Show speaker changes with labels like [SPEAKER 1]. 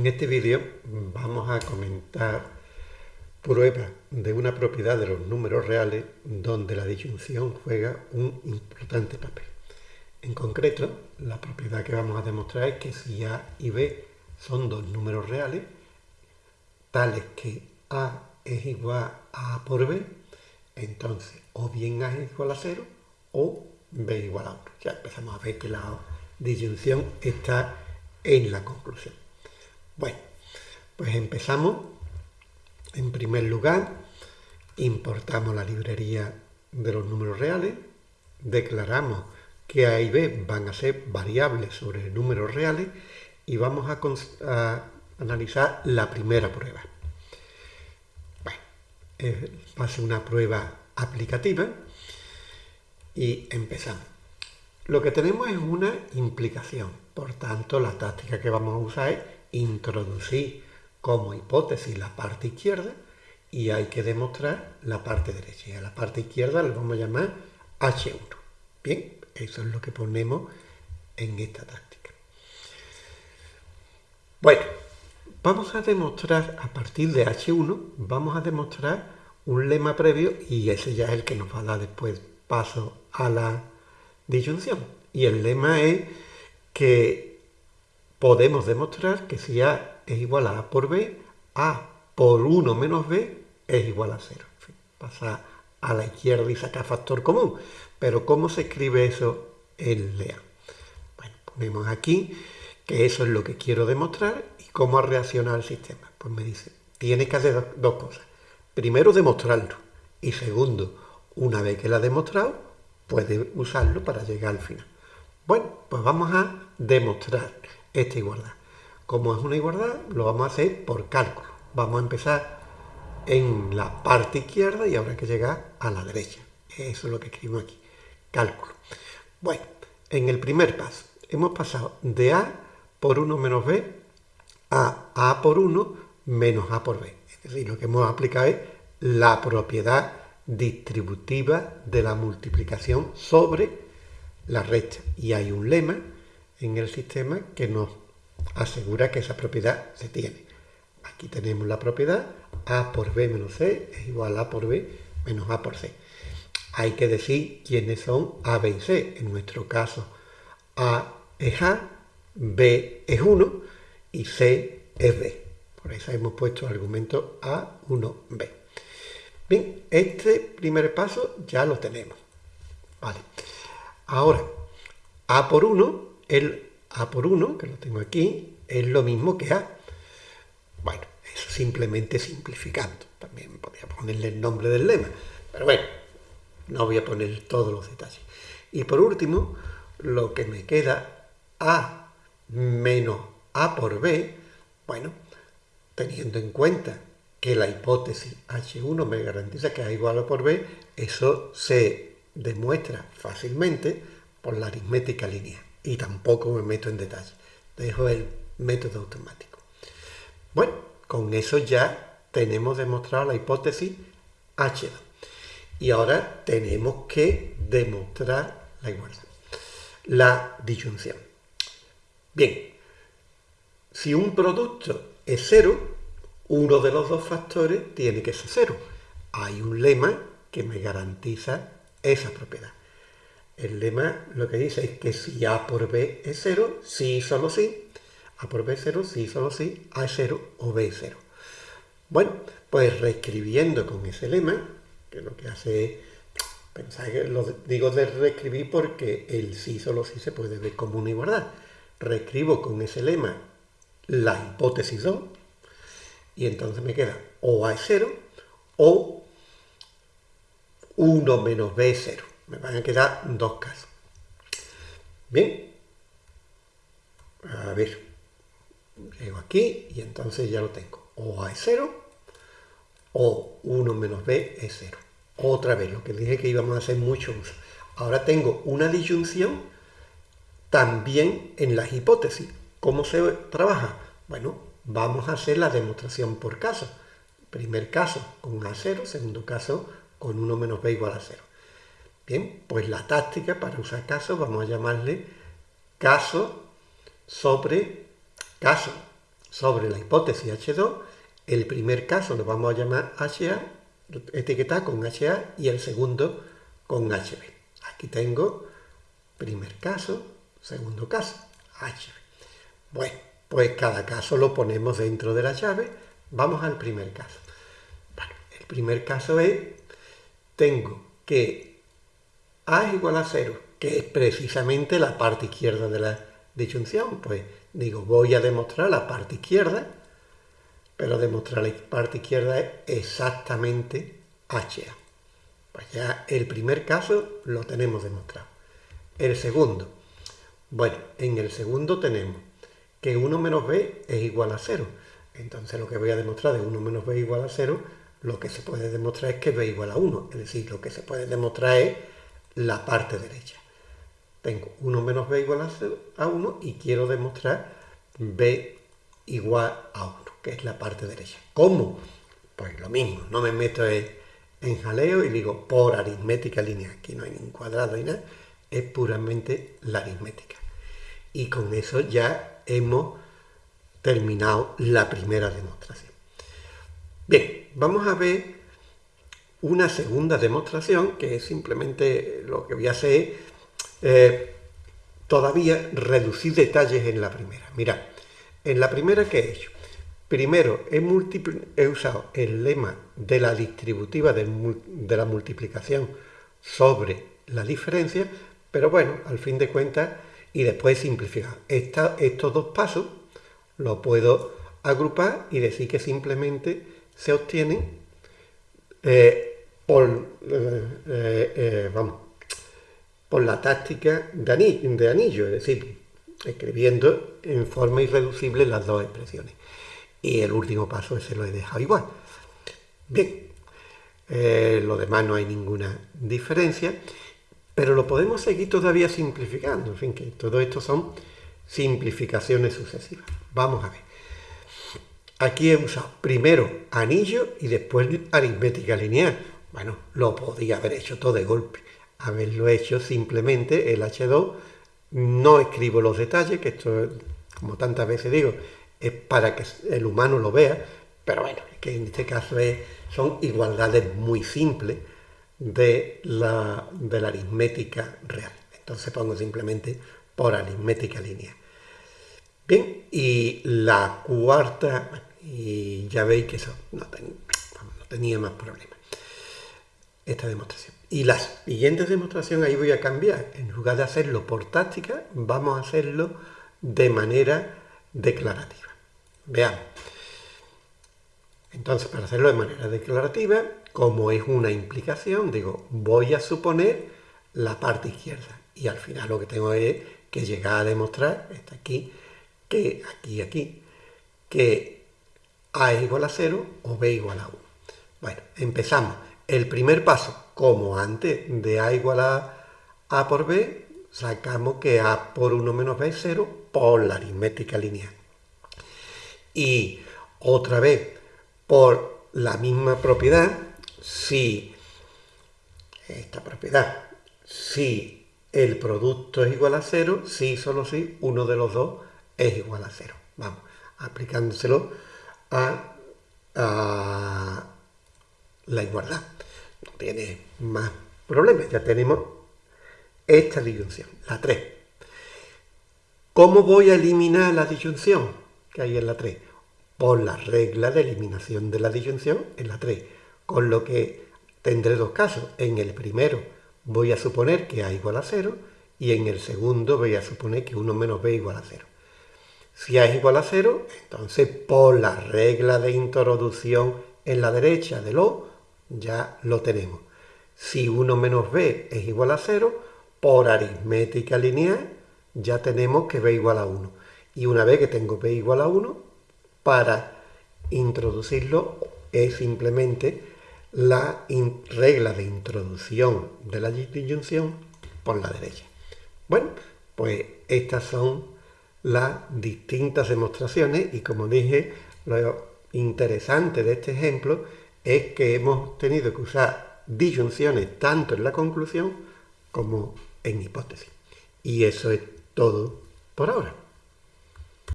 [SPEAKER 1] En este vídeo vamos a comentar pruebas de una propiedad de los números reales donde la disyunción juega un importante papel. En concreto, la propiedad que vamos a demostrar es que si A y B son dos números reales, tales que A es igual a A por B, entonces o bien A es igual a 0 o B igual a 1. Ya empezamos a ver que la disyunción está en la conclusión. Bueno, pues empezamos. En primer lugar, importamos la librería de los números reales, declaramos que A y B van a ser variables sobre números reales y vamos a, analizar la primera prueba. Bueno, ser una prueba aplicativa y empezamos. Lo que tenemos es una implicación, por tanto la táctica que vamos a usar es introducir como hipótesis la parte izquierda y hay que demostrar la parte derecha. Y a la parte izquierda le vamos a llamar H1. Bien, eso es lo que ponemos en esta táctica. Bueno, vamos a demostrar a partir de H1, vamos a demostrar un lema previo y ese ya es el que nos va a dar después paso a la disyunción. Y el lema es que podemos demostrar que si A es igual a A por B, A por 1 menos B es igual a 0. pasa a la izquierda y saca factor común. Pero ¿cómo se escribe eso en LEA? Bueno, ponemos aquí que eso es lo que quiero demostrar y cómo ha reaccionado el sistema. Pues me dice, tiene que hacer dos cosas. Primero, demostrarlo. Y segundo, una vez que lo ha demostrado, puede usarlo para llegar al final. Bueno, pues vamos a demostrar esta igualdad. Como es una igualdad, lo vamos a hacer por cálculo. Vamos a empezar en la parte izquierda y habrá que llegar a la derecha. Eso es lo que escribimos aquí. Cálculo. Bueno, en el primer paso hemos pasado de A por 1 menos B a A por 1 menos A por B. Es decir, lo que hemos aplicado es la propiedad distributiva de la multiplicación sobre la recta. Y hay un lema en el sistema que nos asegura que esa propiedad se tiene. Aquí tenemos la propiedad A por B menos C es igual a A por B menos A por C. Hay que decir quiénes son A, B y C. En nuestro caso, A es A, B es 1 y C es B. Por eso hemos puesto el argumento A, 1, B. Bien, este primer paso ya lo tenemos. Vale. Ahora, A por 1 el A por 1, que lo tengo aquí, es lo mismo que A. Bueno, eso simplemente simplificando. También podría ponerle el nombre del lema. Pero bueno, no voy a poner todos los detalles. Y por último, lo que me queda A menos A por B, bueno, teniendo en cuenta que la hipótesis H1 me garantiza que A igual a por B, eso se demuestra fácilmente por la aritmética lineal y tampoco me meto en detalle. Dejo el método automático. Bueno, con eso ya tenemos demostrado la hipótesis H2. Y ahora tenemos que demostrar la igualdad. La disyunción. Bien, si un producto es cero, uno de los dos factores tiene que ser cero. Hay un lema que me garantiza esa propiedad. El lema lo que dice es que si A por B es 0, sí, solo sí. A por B es 0, sí, solo sí. A es 0 o B es 0. Bueno, pues reescribiendo con ese lema, que lo que hace es, pensar que lo digo de reescribir porque el sí, solo sí se puede ver como una igualdad. Reescribo con ese lema la hipótesis 2 y entonces me queda o A es 0 o 1 menos B es 0 me van a quedar dos casos. Bien, a ver, llego aquí y entonces ya lo tengo. O A es 0 o 1 menos B es 0. Otra vez, lo que dije que íbamos a hacer mucho uso. Ahora tengo una disyunción también en las hipótesis. ¿Cómo se trabaja? Bueno, vamos a hacer la demostración por caso. Primer caso con A0, segundo caso con 1 menos B igual a 0. Bien, pues la táctica para usar casos vamos a llamarle caso sobre caso. sobre la hipótesis H2, el primer caso lo vamos a llamar HA, etiquetar con HA y el segundo con HB. Aquí tengo primer caso, segundo caso, HB. Bueno, pues cada caso lo ponemos dentro de la llave. Vamos al primer caso. Bueno, el primer caso es, tengo que A es igual a 0, que es precisamente la parte izquierda de la disyunción. Pues digo, voy a demostrar la parte izquierda, pero demostrar la parte izquierda es exactamente HA. Pues ya el primer caso lo tenemos demostrado. El segundo. Bueno, en el segundo tenemos que 1 menos b es igual a 0. Entonces lo que voy a demostrar de 1 menos b igual a 0, lo que se puede demostrar es que b igual a 1. Es decir, lo que se puede demostrar es la parte derecha. Tengo 1 menos b igual a, 1 y quiero demostrar b igual a 1, que es la parte derecha. ¿Cómo? Pues lo mismo, no me meto en, jaleo y digo por aritmética lineal. Aquí no hay ningún cuadrado ni nada, es puramente la aritmética. Y con eso ya hemos terminado la primera demostración. Bien, vamos a ver una segunda demostración, que es simplemente lo que voy a hacer, eh, todavía reducir detalles en la primera. Mirad, en la primera que he hecho, primero he, he usado el lema de la distributiva de, de la multiplicación sobre la diferencia, pero bueno, al fin de cuentas, y después simplificar. estos dos pasos los puedo agrupar y decir que simplemente se obtienen eh, por, eh, eh, vamos, por la táctica de anillo, de anillo, es decir, escribiendo en forma irreducible las dos expresiones. Y el último paso ese lo he dejado igual. Bien, lo demás no hay ninguna diferencia. Pero lo podemos seguir todavía simplificando. En fin, que todo esto son simplificaciones sucesivas. Vamos a ver. Aquí he usado primero anillo y después aritmética lineal. Bueno, lo podía haber hecho todo de golpe. Haberlo hecho simplemente el H2. No escribo los detalles, que esto, como tantas veces digo, es para que el humano lo vea. Pero bueno, que en este caso son igualdades muy simples de la, de la aritmética real. Entonces pongo simplemente por aritmética lineal. Bien, y la cuarta, y ya veis que eso no, tenía más problemas. Esta demostración. Y la siguiente demostración ahí voy a cambiar. En lugar de hacerlo por táctica, vamos a hacerlo de manera declarativa. Veamos. Entonces, para hacerlo de manera declarativa, como es una implicación, digo, voy a suponer la parte izquierda. Y al final lo que tengo es que llegar a demostrar, está aquí, que aquí, aquí, que A es igual a 0 o B igual a 1. Bueno, empezamos. El primer paso, como antes de A igual a A por B, sacamos que A por 1 menos B es 0 por la aritmética lineal. Y otra vez, por la misma propiedad, si esta propiedad, si el producto es igual a cero, si solo si uno de los dos es igual a cero. Vamos, aplicándoselo a, la igualdad. No tiene más problemas, ya tenemos esta disyunción, la 3. ¿Cómo voy a eliminar la disyunción que hay en la 3? Por la regla de eliminación de la disyunción en la 3 con lo que tendré dos casos. En el primero voy a suponer que A igual a 0 y en el segundo voy a suponer que 1 menos B igual a 0. Si A es igual a 0, entonces por la regla de introducción en la derecha del O, ya lo tenemos. Si 1 menos B es igual a 0, por aritmética lineal, ya tenemos que B igual a 1. Y una vez que tengo B igual a 1, para introducirlo es simplemente la regla de introducción de la disyunción por la derecha. Bueno, pues estas son las distintas demostraciones y como dije, lo interesante de este ejemplo es que hemos tenido que usar disyunciones tanto en la conclusión como en hipótesis. Y eso es todo por ahora.